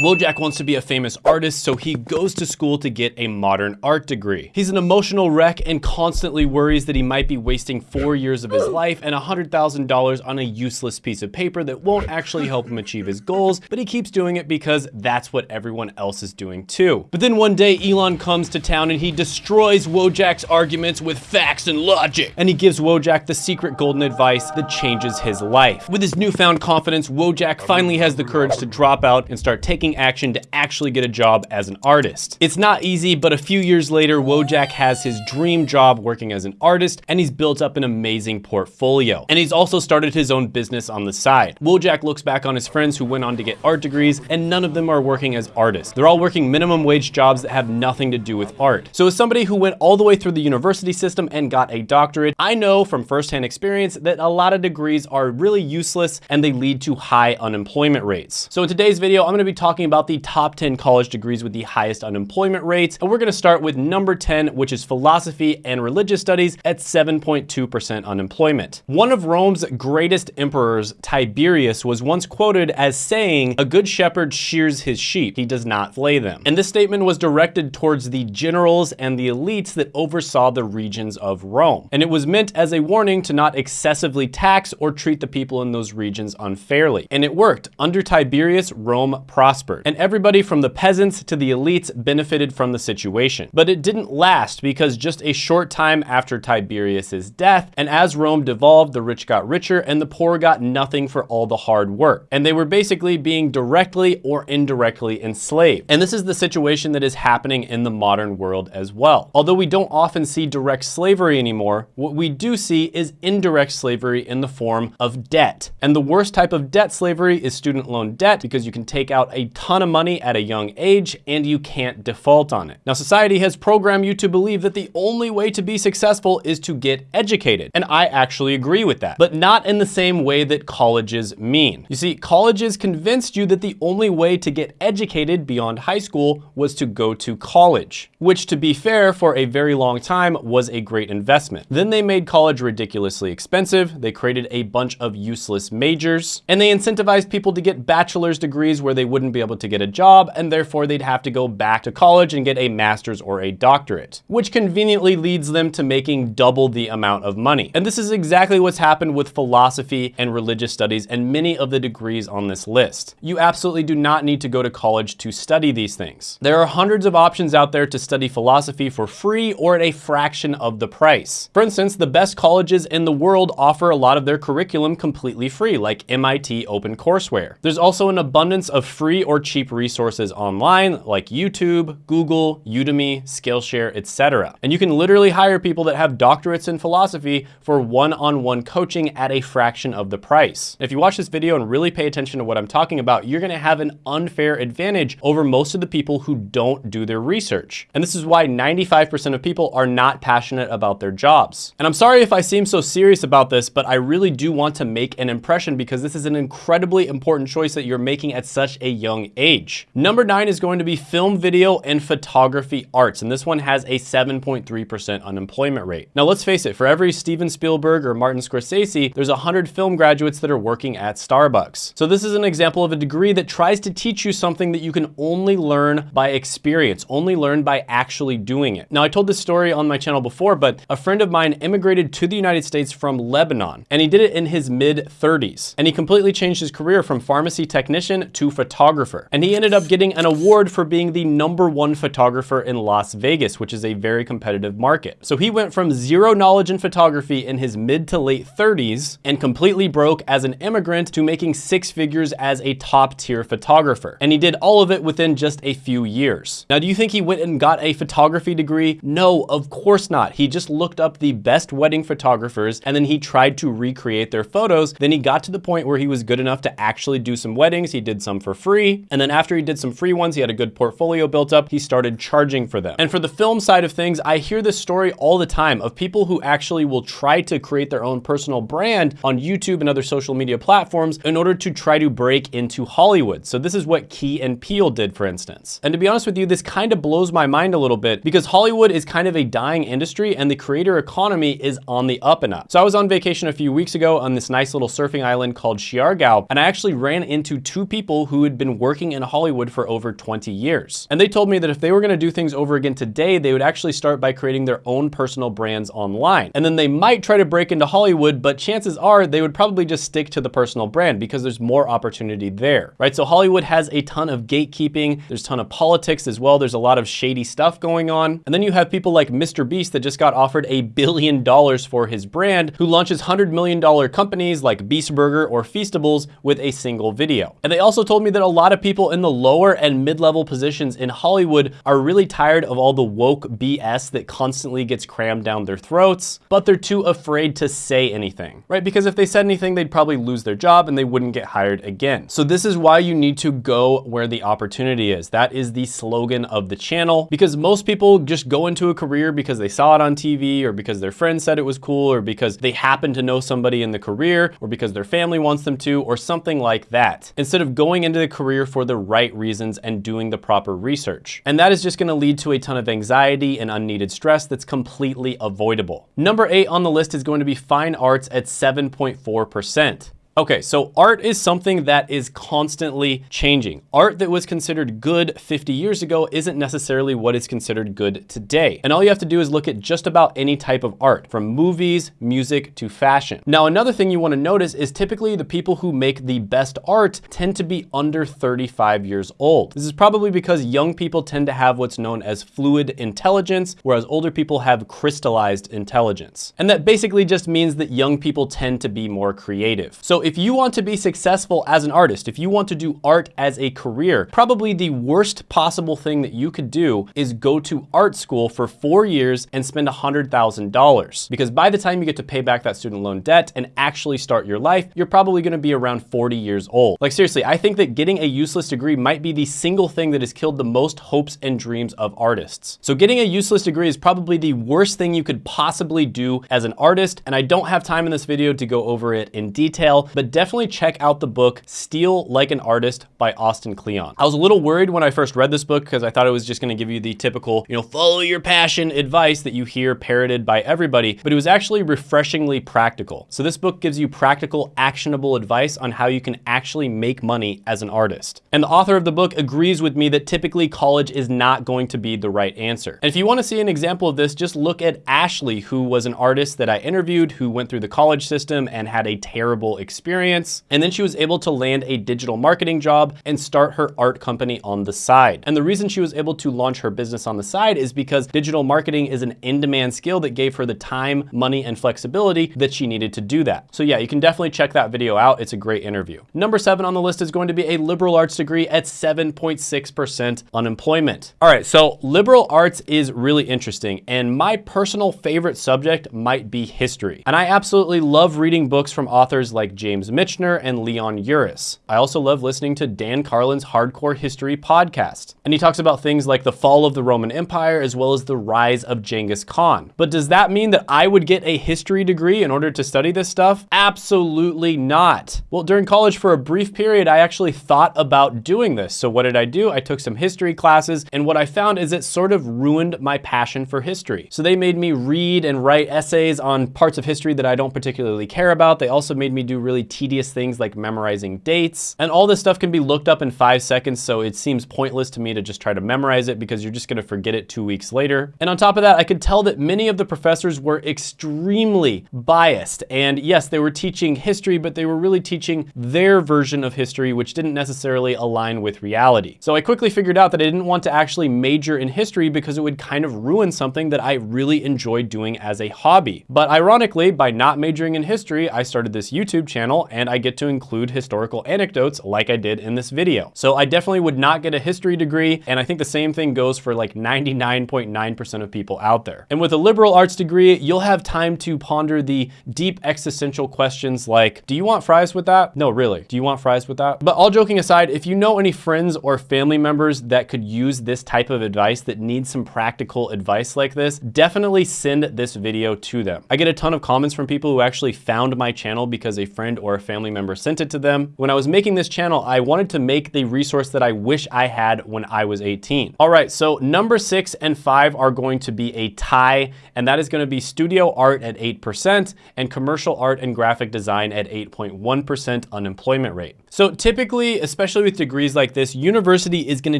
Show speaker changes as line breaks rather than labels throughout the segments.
Wojak wants to be a famous artist, so he goes to school to get a modern art degree. He's an emotional wreck and constantly worries that he might be wasting four years of his life and $100,000 on a useless piece of paper that won't actually help him achieve his goals, but he keeps doing it because that's what everyone else is doing too. But then one day Elon comes to town and he destroys Wojak's arguments with facts and logic, and he gives Wojak the secret golden advice that changes his life. With his newfound confidence, Wojak finally has the courage to drop out and start taking action to actually get a job as an artist. It's not easy, but a few years later, Wojak has his dream job working as an artist, and he's built up an amazing portfolio. And he's also started his own business on the side. Wojak looks back on his friends who went on to get art degrees, and none of them are working as artists. They're all working minimum wage jobs that have nothing to do with art. So as somebody who went all the way through the university system and got a doctorate, I know from firsthand experience that a lot of degrees are really useless and they lead to high unemployment rates. So in today's video, I'm gonna be talking about the top 10 college degrees with the highest unemployment rates. And we're gonna start with number 10, which is philosophy and religious studies at 7.2% unemployment. One of Rome's greatest emperors, Tiberius, was once quoted as saying, a good shepherd shears his sheep, he does not flay them. And this statement was directed towards the generals and the elites that oversaw the regions of Rome. And it was meant as a warning to not excessively tax or treat the people in those regions unfairly. And it worked. Under Tiberius, Rome prospered. And everybody from the peasants to the elites benefited from the situation. But it didn't last because just a short time after Tiberius's death, and as Rome devolved, the rich got richer and the poor got nothing for all the hard work. And they were basically being directly or indirectly enslaved. And this is the situation that is happening in the modern world as well. Although we don't often see direct slavery anymore, what we do see is indirect slavery in the form of debt. And the worst type of debt slavery is student loan debt because you can take out a ton of money at a young age and you can't default on it. Now, society has programmed you to believe that the only way to be successful is to get educated. And I actually agree with that, but not in the same way that colleges mean. You see, colleges convinced you that the only way to get educated beyond high school was to go to college, which to be fair, for a very long time was a great investment. Then they made college ridiculously expensive. They created a bunch of useless majors and they incentivized people to get bachelor's degrees where they wouldn't be able to get a job and therefore they'd have to go back to college and get a master's or a doctorate, which conveniently leads them to making double the amount of money. And this is exactly what's happened with philosophy and religious studies and many of the degrees on this list. You absolutely do not need to go to college to study these things. There are hundreds of options out there to study philosophy for free or at a fraction of the price. For instance, the best colleges in the world offer a lot of their curriculum completely free, like MIT OpenCourseWare. There's also an abundance of free or cheap resources online, like YouTube, Google, Udemy, Skillshare, etc. And you can literally hire people that have doctorates in philosophy for one-on-one -on -one coaching at a fraction of the price. If you watch this video and really pay attention to what I'm talking about, you're gonna have an unfair advantage over most of the people who don't do their research. And this is why 95% of people are not passionate about their jobs. And I'm sorry if I seem so serious about this, but I really do want to make an impression because this is an incredibly important choice that you're making at such a young age. Number nine is going to be film, video, and photography arts. And this one has a 7.3% unemployment rate. Now let's face it, for every Steven Spielberg or Martin Scorsese, there's 100 film graduates that are working at Starbucks. So this is an example of a degree that tries to teach you something that you can only learn by experience, only learn by actually doing it. Now I told this story on my channel before, but a friend of mine immigrated to the United States from Lebanon, and he did it in his mid 30s. And he completely changed his career from pharmacy technician to photographer. And he ended up getting an award for being the number one photographer in Las Vegas, which is a very competitive market. So he went from zero knowledge in photography in his mid to late 30s and completely broke as an immigrant to making six figures as a top tier photographer. And he did all of it within just a few years. Now, do you think he went and got a photography degree? No, of course not. He just looked up the best wedding photographers and then he tried to recreate their photos. Then he got to the point where he was good enough to actually do some weddings. He did some for free. And then after he did some free ones, he had a good portfolio built up. He started charging for them. And for the film side of things, I hear this story all the time of people who actually will try to create their own personal brand on YouTube and other social media platforms in order to try to break into Hollywood. So this is what Key and Peele did, for instance. And to be honest with you, this kind of blows my mind a little bit because Hollywood is kind of a dying industry and the creator economy is on the up and up. So I was on vacation a few weeks ago on this nice little surfing island called Siargao, and I actually ran into two people who had been working working in Hollywood for over 20 years. And they told me that if they were gonna do things over again today, they would actually start by creating their own personal brands online. And then they might try to break into Hollywood, but chances are they would probably just stick to the personal brand because there's more opportunity there, right? So Hollywood has a ton of gatekeeping. There's a ton of politics as well. There's a lot of shady stuff going on. And then you have people like Mr. Beast that just got offered a billion dollars for his brand, who launches $100 million companies like Beast Burger or Feastables with a single video. And they also told me that a lot of people in the lower and mid-level positions in Hollywood are really tired of all the woke BS that constantly gets crammed down their throats, but they're too afraid to say anything, right? Because if they said anything, they'd probably lose their job and they wouldn't get hired again. So this is why you need to go where the opportunity is. That is the slogan of the channel because most people just go into a career because they saw it on TV or because their friends said it was cool or because they happen to know somebody in the career or because their family wants them to or something like that instead of going into the career for the right reasons and doing the proper research. And that is just gonna lead to a ton of anxiety and unneeded stress that's completely avoidable. Number eight on the list is going to be fine arts at 7.4%. Okay, so art is something that is constantly changing. Art that was considered good 50 years ago isn't necessarily what is considered good today. And all you have to do is look at just about any type of art, from movies, music, to fashion. Now, another thing you wanna notice is typically the people who make the best art tend to be under 35 years old. This is probably because young people tend to have what's known as fluid intelligence, whereas older people have crystallized intelligence. And that basically just means that young people tend to be more creative. So if you want to be successful as an artist, if you want to do art as a career, probably the worst possible thing that you could do is go to art school for four years and spend $100,000. Because by the time you get to pay back that student loan debt and actually start your life, you're probably gonna be around 40 years old. Like seriously, I think that getting a useless degree might be the single thing that has killed the most hopes and dreams of artists. So getting a useless degree is probably the worst thing you could possibly do as an artist, and I don't have time in this video to go over it in detail, but definitely check out the book Steal Like an Artist by Austin Kleon. I was a little worried when I first read this book because I thought it was just gonna give you the typical, you know, follow your passion advice that you hear parroted by everybody, but it was actually refreshingly practical. So this book gives you practical, actionable advice on how you can actually make money as an artist. And the author of the book agrees with me that typically college is not going to be the right answer. And if you wanna see an example of this, just look at Ashley, who was an artist that I interviewed who went through the college system and had a terrible experience experience. And then she was able to land a digital marketing job and start her art company on the side. And the reason she was able to launch her business on the side is because digital marketing is an in-demand skill that gave her the time, money, and flexibility that she needed to do that. So yeah, you can definitely check that video out. It's a great interview. Number seven on the list is going to be a liberal arts degree at 7.6% unemployment. All right, so liberal arts is really interesting. And my personal favorite subject might be history. And I absolutely love reading books from authors like James James Michener and Leon Uris. I also love listening to Dan Carlin's Hardcore History podcast. And he talks about things like the fall of the Roman Empire as well as the rise of Genghis Khan. But does that mean that I would get a history degree in order to study this stuff? Absolutely not. Well, during college for a brief period, I actually thought about doing this. So what did I do? I took some history classes and what I found is it sort of ruined my passion for history. So they made me read and write essays on parts of history that I don't particularly care about. They also made me do really really tedious things like memorizing dates. And all this stuff can be looked up in five seconds, so it seems pointless to me to just try to memorize it because you're just gonna forget it two weeks later. And on top of that, I could tell that many of the professors were extremely biased. And yes, they were teaching history, but they were really teaching their version of history, which didn't necessarily align with reality. So I quickly figured out that I didn't want to actually major in history because it would kind of ruin something that I really enjoyed doing as a hobby. But ironically, by not majoring in history, I started this YouTube channel channel and I get to include historical anecdotes like I did in this video. So I definitely would not get a history degree and I think the same thing goes for like 99.9% of people out there. And with a liberal arts degree, you'll have time to ponder the deep existential questions like, do you want fries with that? No, really, do you want fries with that? But all joking aside, if you know any friends or family members that could use this type of advice that need some practical advice like this, definitely send this video to them. I get a ton of comments from people who actually found my channel because a friend or a family member sent it to them. When I was making this channel, I wanted to make the resource that I wish I had when I was 18. All right, so number six and five are going to be a tie, and that is gonna be studio art at 8% and commercial art and graphic design at 8.1% unemployment rate. So typically, especially with degrees like this, university is gonna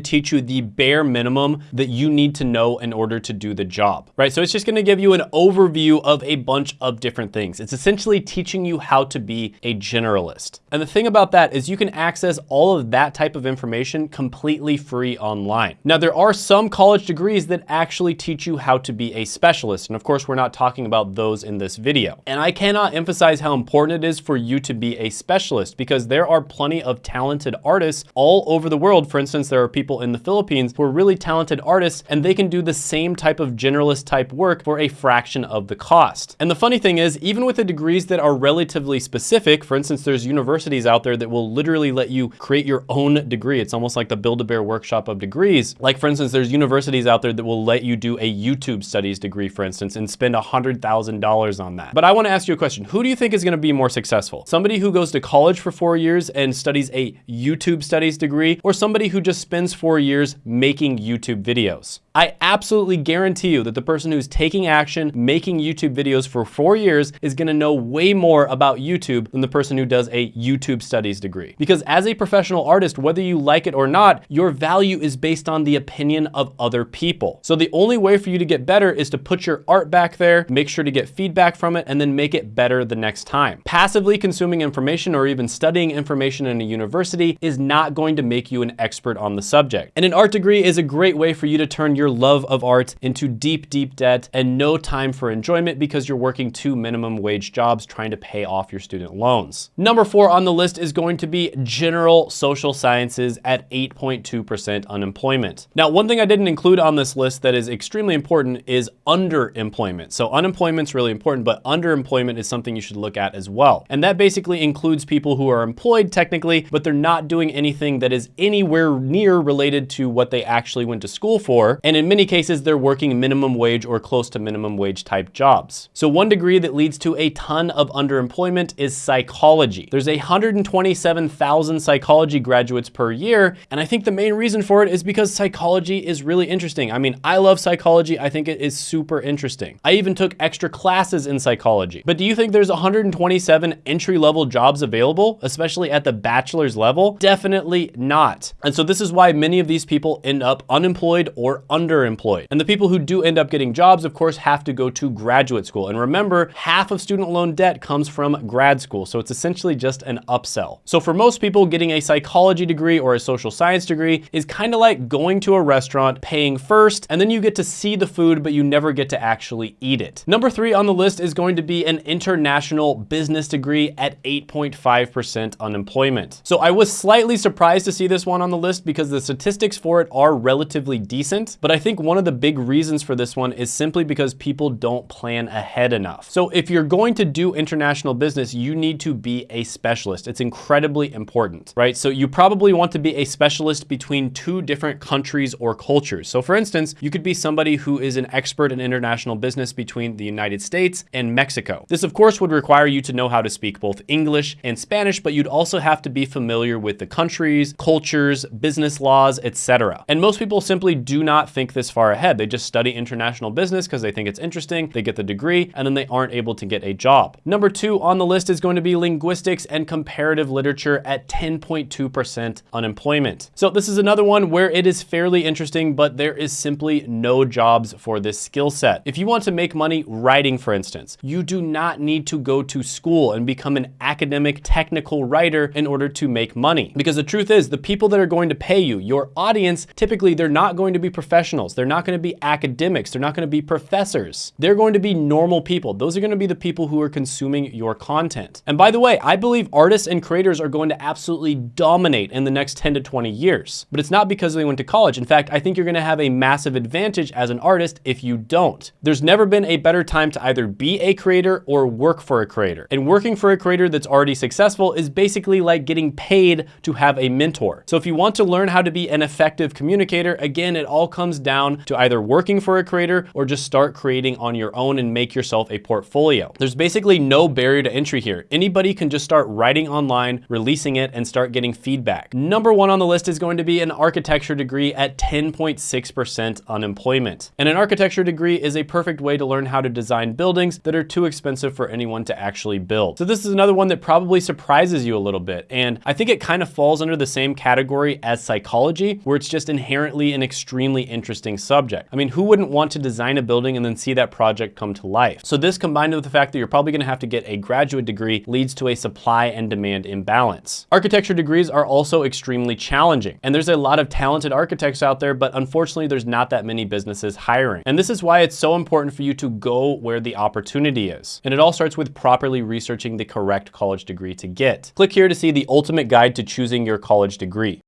teach you the bare minimum that you need to know in order to do the job, right? So it's just gonna give you an overview of a bunch of different things. It's essentially teaching you how to be a generalist. And the thing about that is you can access all of that type of information completely free online. Now, there are some college degrees that actually teach you how to be a specialist. And of course, we're not talking about those in this video. And I cannot emphasize how important it is for you to be a specialist because there are plenty of talented artists all over the world. For instance, there are people in the Philippines who are really talented artists and they can do the same type of generalist type work for a fraction of the cost. And the funny thing is, even with the degrees that are relatively specific, for instance, there's universities out there that will literally let you create your own degree. It's almost like the Build-A-Bear workshop of degrees. Like for instance, there's universities out there that will let you do a YouTube studies degree, for instance, and spend $100,000 on that. But I wanna ask you a question. Who do you think is gonna be more successful? Somebody who goes to college for four years and and studies a YouTube studies degree or somebody who just spends four years making YouTube videos. I absolutely guarantee you that the person who's taking action, making YouTube videos for four years is gonna know way more about YouTube than the person who does a YouTube studies degree. Because as a professional artist, whether you like it or not, your value is based on the opinion of other people. So the only way for you to get better is to put your art back there, make sure to get feedback from it, and then make it better the next time. Passively consuming information or even studying information in a university is not going to make you an expert on the subject. And an art degree is a great way for you to turn your love of art into deep, deep debt and no time for enjoyment because you're working two minimum wage jobs trying to pay off your student loans. Number four on the list is going to be general social sciences at 8.2% unemployment. Now, one thing I didn't include on this list that is extremely important is underemployment. So unemployment's really important, but underemployment is something you should look at as well. And that basically includes people who are employed technically, but they're not doing anything that is anywhere near related to what they actually went to school for. And in many cases, they're working minimum wage or close to minimum wage type jobs. So one degree that leads to a ton of underemployment is psychology. There's 127,000 psychology graduates per year. And I think the main reason for it is because psychology is really interesting. I mean, I love psychology. I think it is super interesting. I even took extra classes in psychology. But do you think there's 127 entry level jobs available, especially at the bachelor's level? Definitely not. And so this is why many of these people end up unemployed or underemployed. And the people who do end up getting jobs, of course, have to go to graduate school. And remember, half of student loan debt comes from grad school. So it's essentially just an upsell. So for most people, getting a psychology degree or a social science degree is kind of like going to a restaurant, paying first, and then you get to see the food, but you never get to actually eat it. Number three on the list is going to be an international business degree at 8.5% unemployment. So I was slightly surprised to see this one on the list because the statistics for it are relatively decent, but I think one of the big reasons for this one is simply because people don't plan ahead enough. So if you're going to do international business, you need to be a specialist. It's incredibly important, right? So you probably want to be a specialist between two different countries or cultures. So for instance, you could be somebody who is an expert in international business between the United States and Mexico. This of course would require you to know how to speak both English and Spanish, but you'd also have to be familiar with the countries, cultures, business laws, etc. And most people simply do not think this far ahead. They just study international business because they think it's interesting, they get the degree, and then they aren't able to get a job. Number two on the list is going to be linguistics and comparative literature at 10.2% unemployment. So this is another one where it is fairly interesting, but there is simply no jobs for this skill set. If you want to make money writing, for instance, you do not need to go to school and become an academic technical writer in order to make money. Because the truth is the people that are going to pay you, your audience, typically they're not going to be professionals. They're not going to be academics. They're not going to be professors. They're going to be normal people. Those are going to be the people who are consuming your content. And by the way, I believe artists and creators are going to absolutely dominate in the next 10 to 20 years. But it's not because they went to college. In fact, I think you're going to have a massive advantage as an artist if you don't. There's never been a better time to either be a creator or work for a creator. And working for a creator that's already successful is basically like getting paid to have a mentor. So if you want to learn how to be an effective communicator, again, it all comes down to either working for a creator or just start creating on your own and make yourself a portfolio. There's basically no barrier to entry here. Anybody can just start writing online, releasing it, and start getting feedback. Number one on the list is going to be an architecture degree at 10.6% unemployment. And an architecture degree is a perfect way to learn how to design buildings that are too expensive for anyone to actually build. So this is another one that probably surprises you a little bit. And I think it kind of falls under the same category as psychology, where it's just inherently an extremely interesting subject. I mean, who wouldn't want to design a building and then see that project come to life? So this combined with the fact that you're probably gonna have to get a graduate degree leads to a supply and demand imbalance. Architecture degrees are also extremely challenging. And there's a lot of talented architects out there, but unfortunately there's not that many businesses hiring. And this is why it's so important for you to go where the opportunity is. And it all starts with properly researching the correct college degree to get. Click here to see the ultimate guide to choosing your college degree.